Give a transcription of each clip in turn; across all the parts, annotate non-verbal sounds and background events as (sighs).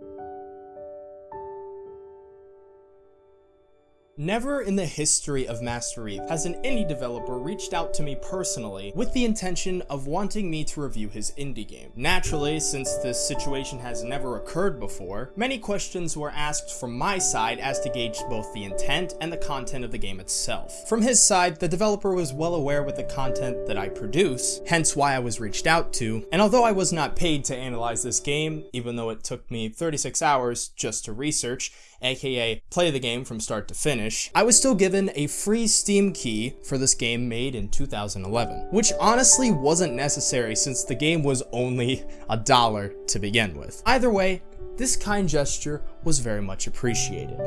Thank you Never in the history of Master Eve has an indie developer reached out to me personally with the intention of wanting me to review his indie game. Naturally, since this situation has never occurred before, many questions were asked from my side as to gauge both the intent and the content of the game itself. From his side, the developer was well aware with the content that I produce, hence why I was reached out to, and although I was not paid to analyze this game, even though it took me 36 hours just to research, aka play the game from start to finish, I was still given a free Steam key for this game made in 2011, which honestly wasn't necessary since the game was only a dollar to begin with. Either way, this kind gesture was very much appreciated.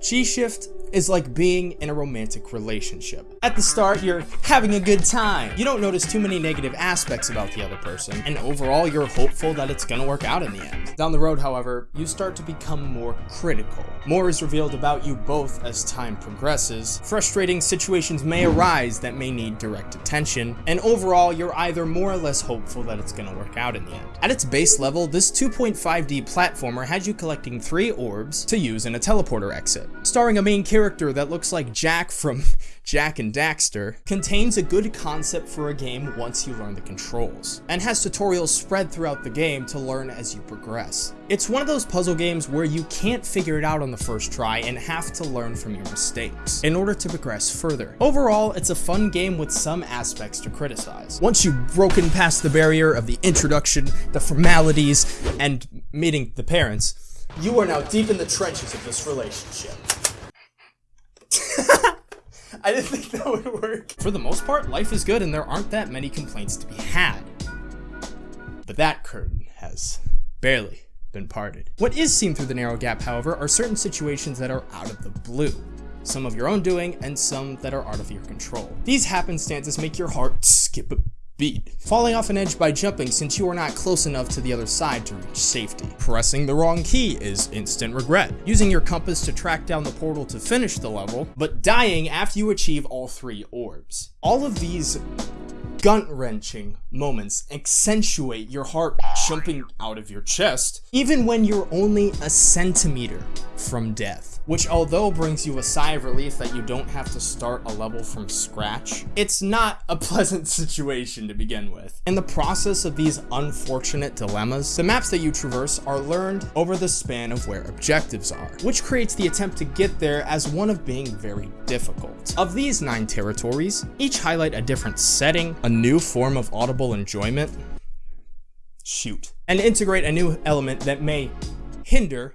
G-Shift is like being in a romantic relationship. At the start, you're having a good time. You don't notice too many negative aspects about the other person, and overall, you're hopeful that it's gonna work out in the end. Down the road, however, you start to become more critical. More is revealed about you both as time progresses. Frustrating situations may arise that may need direct attention, and overall, you're either more or less hopeful that it's gonna work out in the end. At its base level, this 2.5D platformer has you collecting three orbs to use in a teleporter exit. Starring a main character character that looks like Jak from (laughs) Jak and Daxter, contains a good concept for a game once you learn the controls, and has tutorials spread throughout the game to learn as you progress. It's one of those puzzle games where you can't figure it out on the first try and have to learn from your mistakes in order to progress further. Overall, it's a fun game with some aspects to criticize. Once you've broken past the barrier of the introduction, the formalities, and meeting the parents, you are now deep in the trenches of this relationship. (laughs) I didn't think that would work. For the most part, life is good and there aren't that many complaints to be had. But that curtain has barely been parted. What is seen through the narrow gap, however, are certain situations that are out of the blue. Some of your own doing, and some that are out of your control. These happenstances make your heart skip a beat. Falling off an edge by jumping since you are not close enough to the other side to reach safety. Pressing the wrong key is instant regret. Using your compass to track down the portal to finish the level, but dying after you achieve all three orbs. All of these gut-wrenching moments accentuate your heart jumping out of your chest, even when you're only a centimeter from death which although brings you a sigh of relief that you don't have to start a level from scratch, it's not a (laughs) pleasant situation to begin with. In the process of these unfortunate dilemmas, the maps that you traverse are learned over the span of where objectives are, which creates the attempt to get there as one of being very difficult. Of these nine territories, each highlight a different setting, a new form of audible enjoyment, shoot, and integrate a new element that may hinder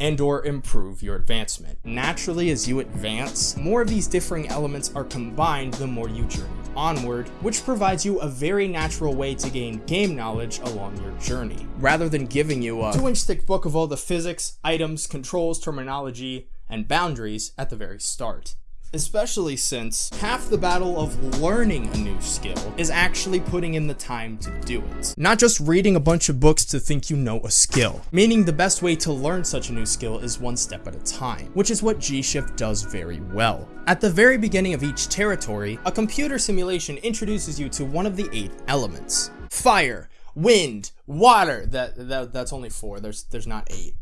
and or improve your advancement. Naturally, as you advance, more of these differing elements are combined the more you journey onward, which provides you a very natural way to gain game knowledge along your journey, rather than giving you a two-inch thick book of all the physics, items, controls, terminology, and boundaries at the very start especially since half the battle of learning a new skill is actually putting in the time to do it. Not just reading a bunch of books to think you know a skill, meaning the best way to learn such a new skill is one step at a time, which is what G-Shift does very well. At the very beginning of each territory, a computer simulation introduces you to one of the eight elements. Fire, wind, water, that, that that's only four, there's, there's not eight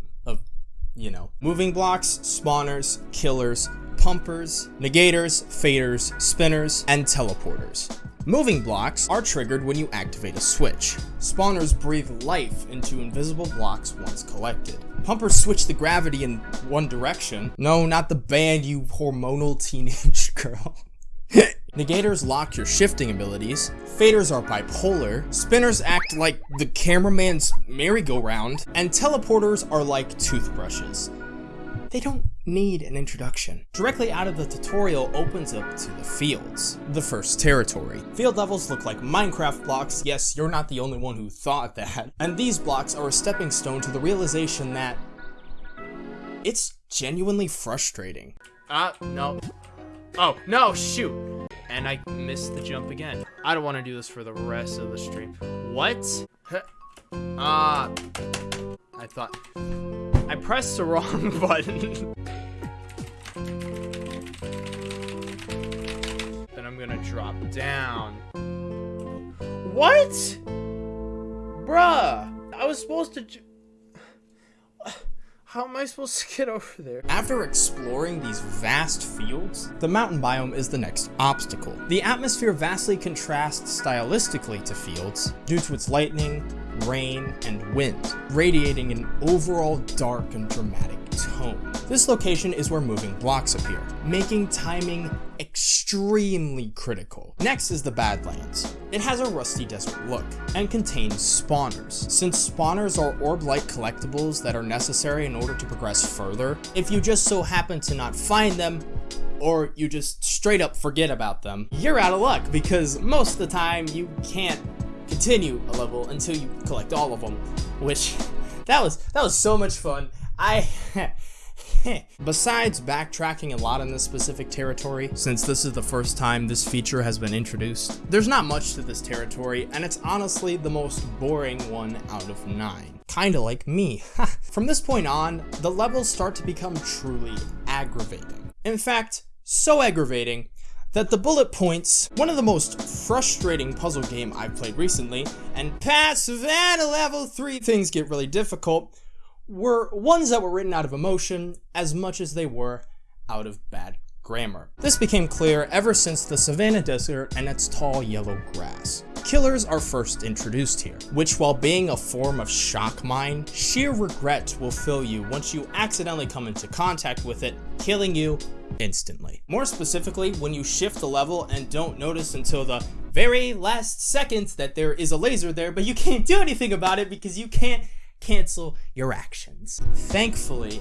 you know, moving blocks, spawners, killers, pumpers, negators, faders, spinners, and teleporters. Moving blocks are triggered when you activate a switch. Spawners breathe life into invisible blocks once collected. Pumpers switch the gravity in one direction. No, not the band, you hormonal teenage (laughs) girl. Negators lock your shifting abilities, faders are bipolar, spinners act like the cameraman's merry-go-round, and teleporters are like toothbrushes. They don't need an introduction. Directly out of the tutorial opens up to the fields, the first territory. Field levels look like Minecraft blocks, yes, you're not the only one who thought that, (laughs) and these blocks are a stepping stone to the realization that it's genuinely frustrating. Ah, uh, no. Oh, no, shoot. And I missed the jump again. I don't want to do this for the rest of the stream. What? Ah. Uh, I thought... I pressed the wrong (laughs) button. then I'm gonna drop down. What? Bruh. I was supposed to. How am I supposed to get (laughs) over there? After exploring these vast fields, the mountain biome is the next obstacle. The atmosphere vastly contrasts stylistically to fields due to its lightning, rain, and wind, radiating an overall dark and dramatic tone. This location is where moving blocks appear, making timing extremely critical. Next is the Badlands. It has a rusty desert look and contains spawners. Since spawners are orb-like collectibles that are necessary in order to progress further, if you just so happen to not find them, or you just straight up forget about them, you're out of luck because most of the time you can't continue a level until you collect all of them, which (laughs) that was that was so much fun. I (laughs) (laughs) Besides backtracking a lot in this specific territory, since this is the first time this feature has been introduced, there's not much to this territory, and it's honestly the most boring one out of 9. Kinda like me. (laughs) From this point on, the levels start to become truly aggravating. In fact, so aggravating that the bullet points, one of the most frustrating puzzle game I've played recently, and past Savannah level 3 things get really difficult, were ones that were written out of emotion as much as they were out of bad grammar. This became clear ever since the Savannah Desert and its tall yellow grass. Killers are first introduced here, which while being a form of shock mine, sheer regret will fill you once you accidentally come into contact with it, killing you instantly. More specifically, when you shift the level and don't notice until the very last second that there is a laser there, but you can't do anything about it because you can't cancel your actions. Thankfully,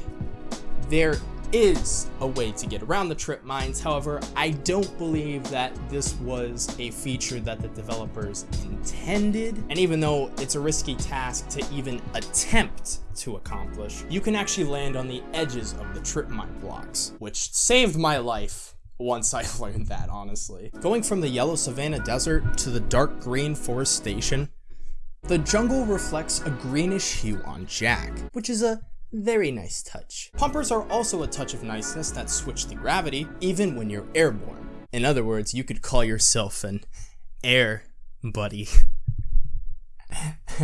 there is a way to get around the trip mines. However, I don't believe that this was a feature that the developers intended. And even though it's a risky task to even attempt to accomplish, you can actually land on the edges of the trip mine blocks, which saved my life once I (laughs) learned that, honestly. Going from the yellow savanna desert to the dark green forestation the jungle reflects a greenish hue on Jack, which is a very nice touch. Pumpers are also a touch of niceness that switch the gravity, even when you're airborne. In other words, you could call yourself an air buddy. (laughs)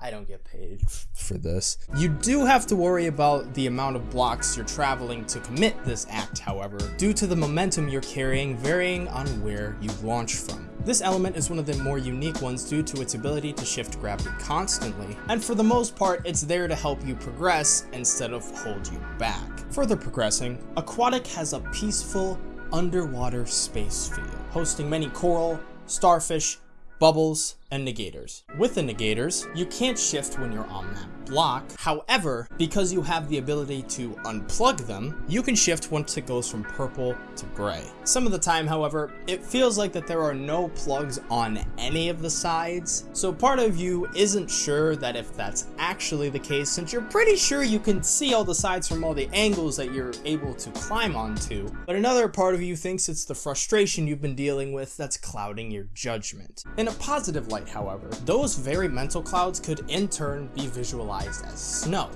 I don't get paid for this. You do have to worry about the amount of blocks you're traveling to commit this act, however, due to the momentum you're carrying varying on where you launch from. This element is one of the more unique ones due to its ability to shift gravity constantly, and for the most part, it's there to help you progress instead of hold you back. Further progressing, Aquatic has a peaceful, underwater space feel, hosting many coral, starfish, bubbles, and negators. With the negators, you can't shift when you're on that block. However, because you have the ability to unplug them, you can shift once it goes from purple to gray. Some of the time, however, it feels like that there are no plugs on any of the sides, so part of you isn't sure that if that's actually the case since you're pretty sure you can see all the sides from all the angles that you're able to climb onto, but another part of you thinks it's the frustration you've been dealing with that's clouding your judgment. In a positive light, however. Those very mental clouds could in turn be visualized as snow,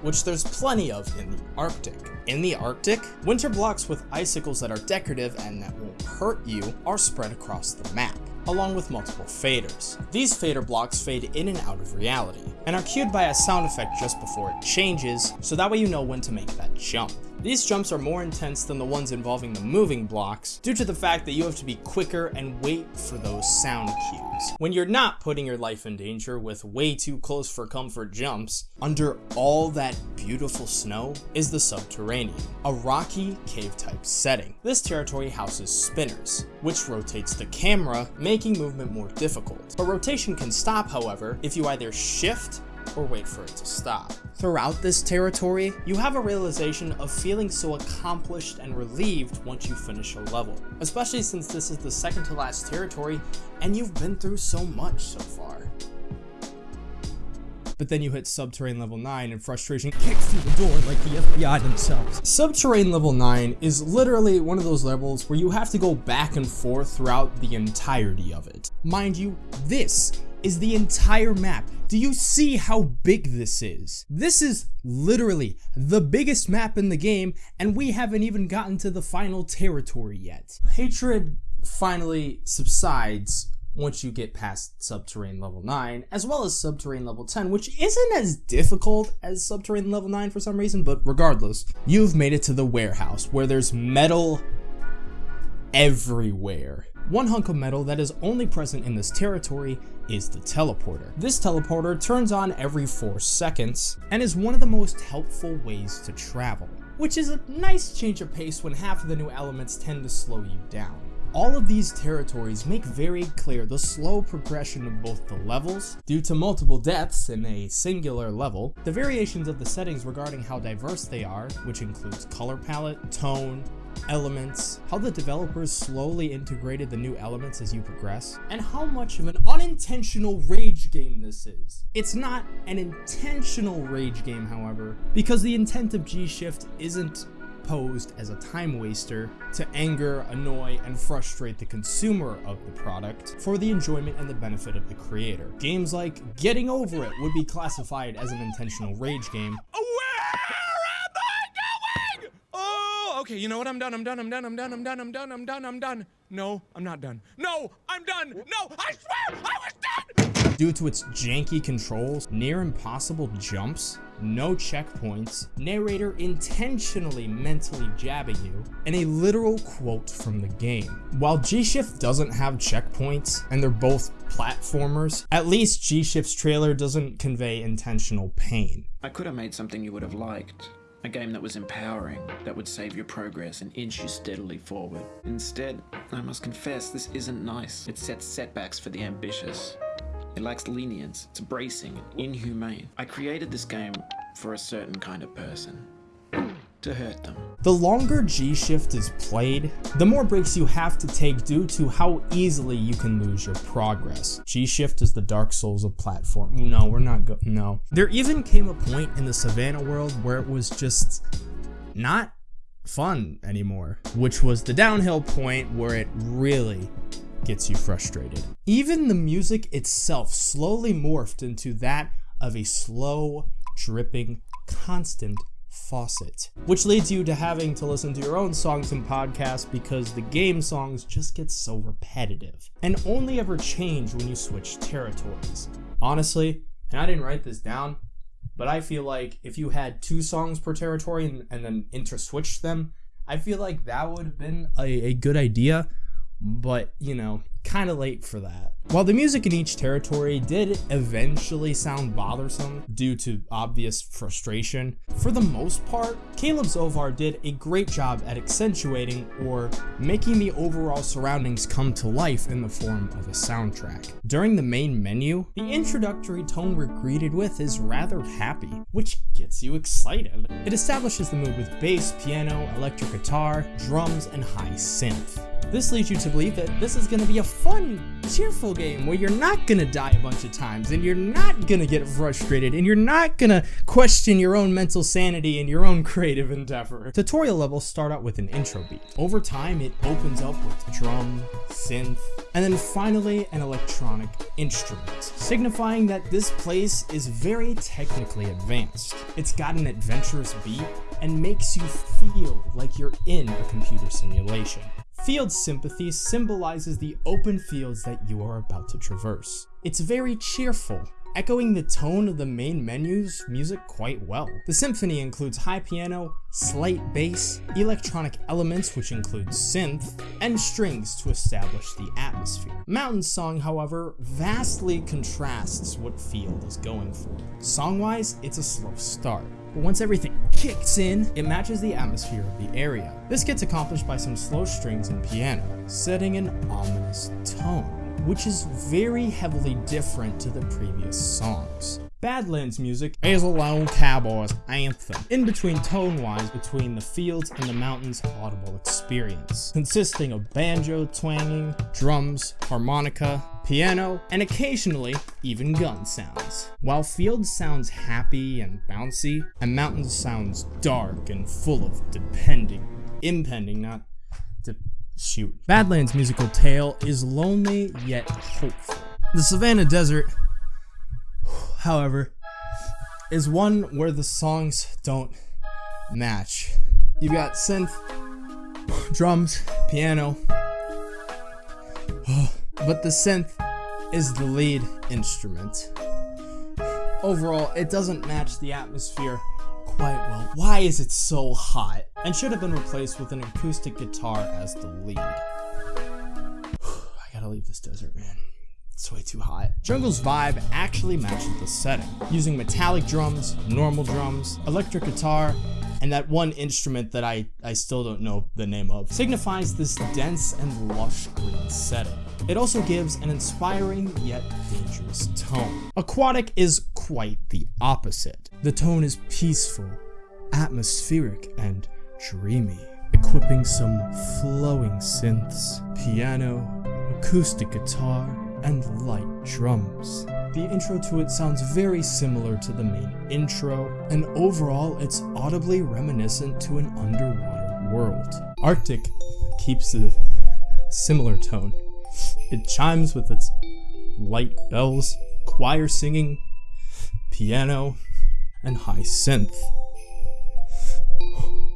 which there's plenty of in the Arctic. In the Arctic, winter blocks with icicles that are decorative and that won't hurt you are spread across the map along with multiple faders. These fader blocks fade in and out of reality, and are cued by a sound effect just before it changes, so that way you know when to make that jump. These jumps are more intense than the ones involving the moving blocks, due to the fact that you have to be quicker and wait for those sound cues. When you're not putting your life in danger with way too close for comfort jumps, under all that beautiful snow is the subterranean, a rocky cave type setting. This territory houses spinners, which rotates the camera, making movement more difficult. But rotation can stop, however, if you either shift or wait for it to stop. Throughout this territory, you have a realization of feeling so accomplished and relieved once you finish a level, especially since this is the second to last territory and you've been through so much so far. But then you hit Subterranean level 9 and frustration kicks through the door like the FBI themselves. Subterranean level 9 is literally one of those levels where you have to go back and forth throughout the entirety of it. Mind you, this is the entire map. Do you see how big this is? This is literally the biggest map in the game, and we haven't even gotten to the final territory yet. Hatred finally subsides once you get past Subterranean level 9, as well as Subterranean level 10, which isn't as difficult as Subterranean level 9 for some reason, but regardless, you've made it to the warehouse where there's metal everywhere. One hunk of metal that is only present in this territory is the teleporter. This teleporter turns on every 4 seconds and is one of the most helpful ways to travel, which is a nice change of pace when half of the new elements tend to slow you down. All of these territories make very clear the slow progression of both the levels, due to multiple deaths in a singular level, the variations of the settings regarding how diverse they are, which includes color palette, tone, elements, how the developers slowly integrated the new elements as you progress, and how much of an unintentional rage game this is. It's not an intentional rage game, however, because the intent of G-Shift isn't posed as a time waster to anger, annoy, and frustrate the consumer of the product for the enjoyment and the benefit of the creator. Games like Getting Over It would be classified as an intentional rage game, okay, you know what? I'm done. I'm done. I'm done. I'm done. I'm done. I'm done. I'm done. I'm done. No, I'm not done. No, I'm done. No, I swear I was done. Due to its janky controls, near impossible jumps, no checkpoints, narrator intentionally mentally jabbing you, and a literal quote from the game. While G-Shift doesn't have checkpoints, and they're both platformers, at least G-Shift's trailer doesn't convey intentional pain. I could have made something you would have liked. A game that was empowering, that would save your progress and inch you steadily forward. Instead, I must confess, this isn't nice. It sets setbacks for the ambitious. It lacks lenience, it's bracing, inhumane. I created this game for a certain kind of person to hurt them. The longer G-Shift is played, the more breaks you have to take due to how easily you can lose your progress. G-Shift is the Dark Souls of platform. No, we're not go- no. There even came a point in the Savannah world where it was just not fun anymore, which was the downhill point where it really gets you frustrated. Even the music itself slowly morphed into that of a slow, dripping, constant faucet, which leads you to having to listen to your own songs and podcasts because the game songs just get so repetitive and only ever change when you switch territories. Honestly, and I didn't write this down, but I feel like if you had two songs per territory and, and then interswitched them, I feel like that would have been a, a good idea but you know, kind of late for that. While the music in each territory did eventually sound bothersome due to obvious frustration, for the most part, Caleb Zovar did a great job at accentuating or making the overall surroundings come to life in the form of a soundtrack. During the main menu, the introductory tone we're greeted with is rather happy, which gets you excited. It establishes the mood with bass, piano, electric guitar, drums, and high synth. This leads you to believe that this is going to be a fun, cheerful game where you're not going to die a bunch of times and you're not going to get frustrated and you're not going to question your own mental sanity and your own creative endeavor. Tutorial levels start out with an intro beat. Over time, it opens up with drum, synth, and then finally an electronic instrument, signifying that this place is very technically advanced. It's got an adventurous beat and makes you feel like you're in a computer simulation. Field Symphony symbolizes the open fields that you are about to traverse. It's very cheerful, echoing the tone of the main menu's music quite well. The symphony includes high piano, slight bass, electronic elements which include synth, and strings to establish the atmosphere. Mountain Song, however, vastly contrasts what Field is going for. Song-wise, it's a slow start, but once everything kicks in, it matches the atmosphere of the area. This gets accomplished by some slow strings and piano, setting an ominous tone, which is very heavily different to the previous songs. Badlands music is a lone cowboy's anthem, in between tone-wise between the fields and the mountains audible experience, consisting of banjo twanging, drums, harmonica, piano, and occasionally even gun sounds. While Fields sounds happy and bouncy, and Mountains sounds dark and full of depending, impending, not de shoot. Badlands' musical tale is lonely yet hopeful. The Savannah Desert however, is one where the songs don't match. You've got synth, drums, piano, (sighs) but the synth is the lead instrument. Overall, it doesn't match the atmosphere quite well. Why is it so hot? And should have been replaced with an acoustic guitar as the lead. (sighs) I gotta leave this desert, man. It's way too hot. Jungle's vibe actually matches the setting, using metallic drums, normal drums, electric guitar, and that one instrument that I, I still don't know the name of, signifies this dense and lush green setting. It also gives an inspiring yet dangerous tone. Aquatic is quite the opposite. The tone is peaceful, atmospheric, and dreamy, equipping some flowing synths, piano, acoustic guitar, and light drums. The intro to it sounds very similar to the main intro, and overall it's audibly reminiscent to an underwater world. Arctic keeps a similar tone. It chimes with its light bells, choir singing, piano, and high synth.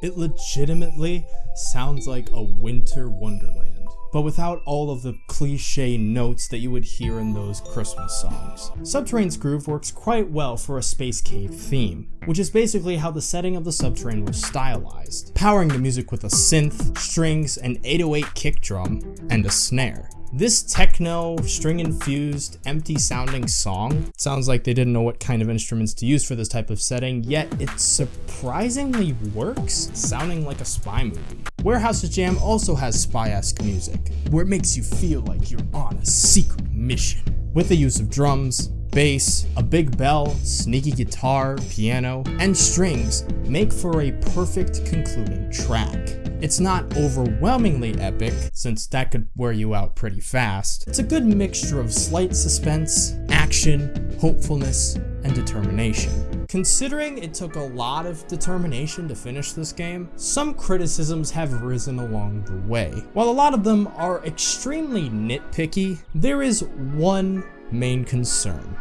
It legitimately sounds like a winter wonderland but without all of the cliche notes that you would hear in those Christmas songs. Subterrane's groove works quite well for a space cave theme, which is basically how the setting of the Subterrane was stylized, powering the music with a synth, strings, an 808 kick drum, and a snare. This techno, string-infused, empty-sounding song sounds like they didn't know what kind of instruments to use for this type of setting, yet it surprisingly works, sounding like a spy movie. Warehouse's Jam also has spy-esque music, where it makes you feel like you're on a secret mission. With the use of drums, bass, a big bell, sneaky guitar, piano, and strings make for a perfect concluding track. It's not overwhelmingly epic, since that could wear you out pretty fast. It's a good mixture of slight suspense, action, hopefulness, and determination. Considering it took a lot of determination to finish this game, some criticisms have risen along the way. While a lot of them are extremely nitpicky, there is one main concern.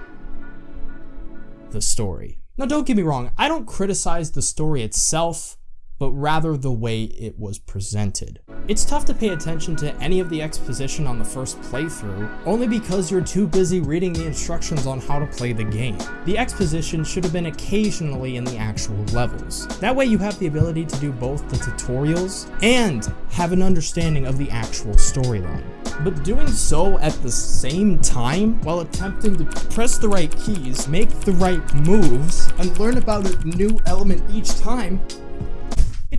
The story. Now don't get me wrong, I don't criticize the story itself, but rather the way it was presented. It's tough to pay attention to any of the exposition on the first playthrough, only because you're too busy reading the instructions on how to play the game. The exposition should have been occasionally in the actual levels. That way you have the ability to do both the tutorials and have an understanding of the actual storyline. But doing so at the same time, while attempting to press the right keys, make the right moves, and learn about a new element each time,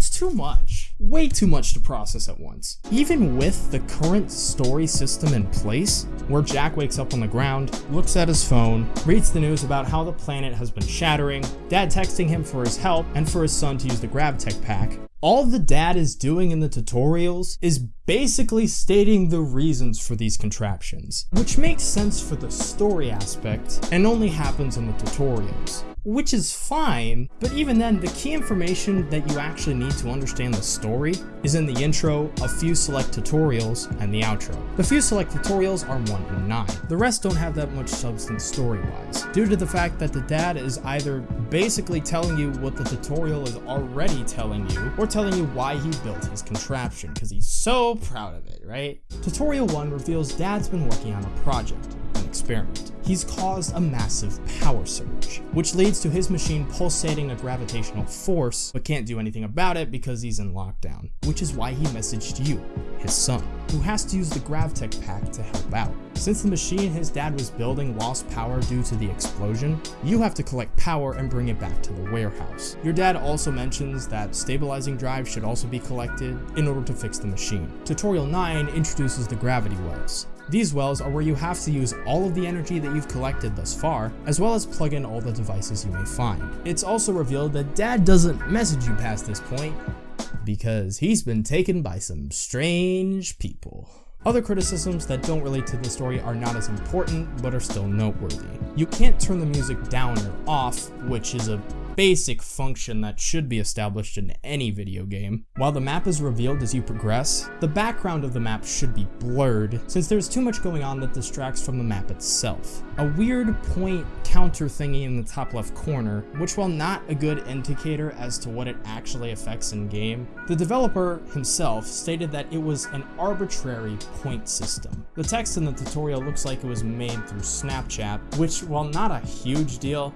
it's too much. Way too much to process at once. Even with the current story system in place, where Jack wakes up on the ground, looks at his phone, reads the news about how the planet has been shattering, dad texting him for his help and for his son to use the Gravitech pack, all the dad is doing in the tutorials is basically stating the reasons for these contraptions, which makes sense for the story aspect and only happens in the tutorials which is fine, but even then, the key information that you actually need to understand the story is in the intro, a few select tutorials, and the outro. The few select tutorials are 1 and 9. The rest don't have that much substance story-wise, due to the fact that the dad is either basically telling you what the tutorial is already telling you, or telling you why he built his contraption, because he's so proud of it, right? Tutorial 1 reveals dad's been working on a project, an experiment. He's caused a massive power surge, which leads to his machine pulsating a gravitational force, but can't do anything about it because he's in lockdown, which is why he messaged you, his son, who has to use the GravTech pack to help out. Since the machine his dad was building lost power due to the explosion, you have to collect power and bring it back to the warehouse. Your dad also mentions that stabilizing drives should also be collected in order to fix the machine. Tutorial 9 introduces the gravity wells, these wells are where you have to use all of the energy that you've collected thus far, as well as plug in all the devices you may find. It's also revealed that dad doesn't message you past this point, because he's been taken by some strange people. Other criticisms that don't relate to the story are not as important, but are still noteworthy. You can't turn the music down or off, which is a basic function that should be established in any video game. While the map is revealed as you progress, the background of the map should be blurred since there's too much going on that distracts from the map itself. A weird point counter thingy in the top left corner, which while not a good indicator as to what it actually affects in game, the developer himself stated that it was an arbitrary point system. The text in the tutorial looks like it was made through Snapchat, which while not a huge deal,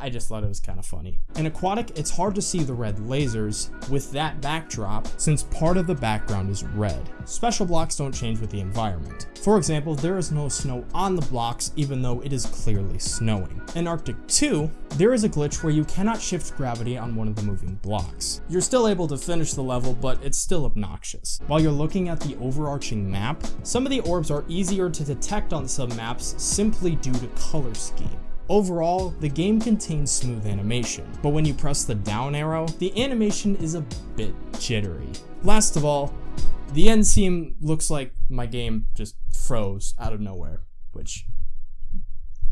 I just thought it was kind of funny. In Aquatic, it's hard to see the red lasers with that backdrop since part of the background is red. Special blocks don't change with the environment. For example, there is no snow on the blocks even though it is clearly snowing. In Arctic 2, there is a glitch where you cannot shift gravity on one of the moving blocks. You're still able to finish the level, but it's still obnoxious. While you're looking at the overarching map, some of the orbs are easier to detect on some maps simply due to color scheme. Overall, the game contains smooth animation, but when you press the down arrow, the animation is a bit jittery. Last of all, the end scene looks like my game just froze out of nowhere, which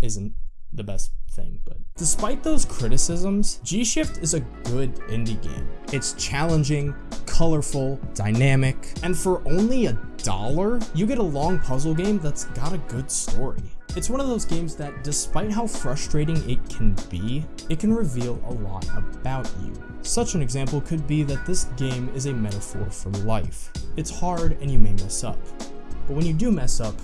isn't the best thing, but despite those criticisms, G-Shift is a good indie game. It's challenging, colorful, dynamic, and for only a dollar, you get a long puzzle game that's got a good story. It's one of those games that, despite how frustrating it can be, it can reveal a lot about you. Such an example could be that this game is a metaphor for life. It's hard and you may mess up. But when you do mess up,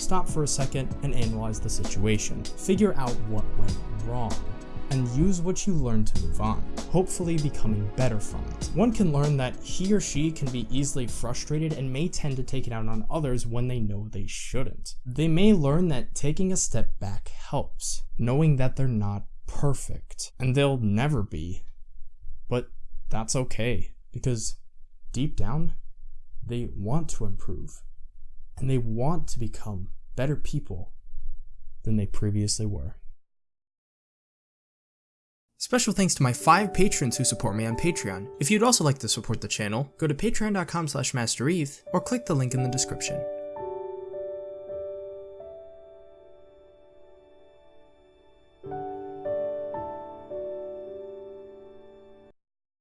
stop for a second and analyze the situation. Figure out what went wrong and use what you learned to move on, hopefully becoming better from it. One can learn that he or she can be easily frustrated and may tend to take it out on others when they know they shouldn't. They may learn that taking a step back helps, knowing that they're not perfect, and they'll never be. But that's okay, because deep down, they want to improve, and they want to become better people than they previously were. Special thanks to my five patrons who support me on Patreon. If you'd also like to support the channel, go to patreon.com slash mastereth or click the link in the description.